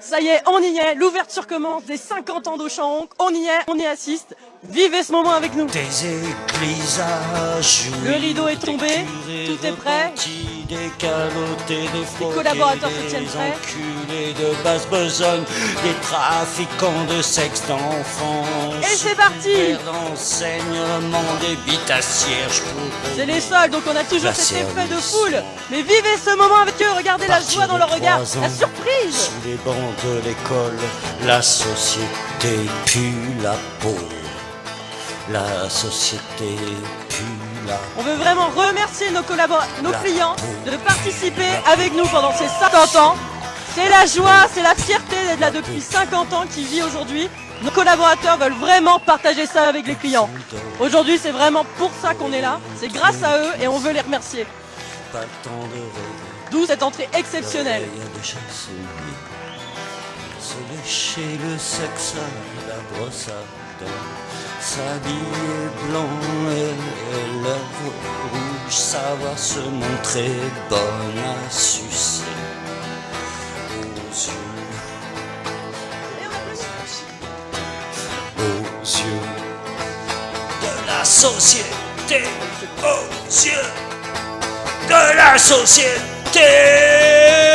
Ça y est, on y est, l'ouverture commence, des 50 ans d'Auchan on y est, on y assiste. Vivez ce moment avec nous. Des églises à Le rideau est tombé, tout est prêt. Des calotés, des Les collaborateurs se tiennent prêts. enculés de basse besogne, des trafiquants de sexe d'enfants. Et c'est parti des C'est les soldes, donc on a toujours cet effet de foule. Mais vivez ce moment avec eux, regardez la joie dans leur regard, la surprise. Sous les bancs de l'école, la société pue la peau. La société pue la On veut vraiment remercier nos collaborateurs, nos clients peau. de participer avec nous pendant ces 50 ans. C'est la joie, c'est la fierté d'être là depuis 50 ans qui vit aujourd'hui. Nos collaborateurs veulent vraiment partager ça avec les clients. Aujourd'hui, c'est vraiment pour ça qu'on est là. C'est grâce à eux et on veut les remercier. pas le temps de rêver. D'où cette entrée exceptionnelle. Se lécher le sexe la brosse à dents, s'habiller blanc et lèvres rouges, savoir se montrer bonne à sucer aux yeux, aux yeux de la société, aux yeux de la société. Tchê!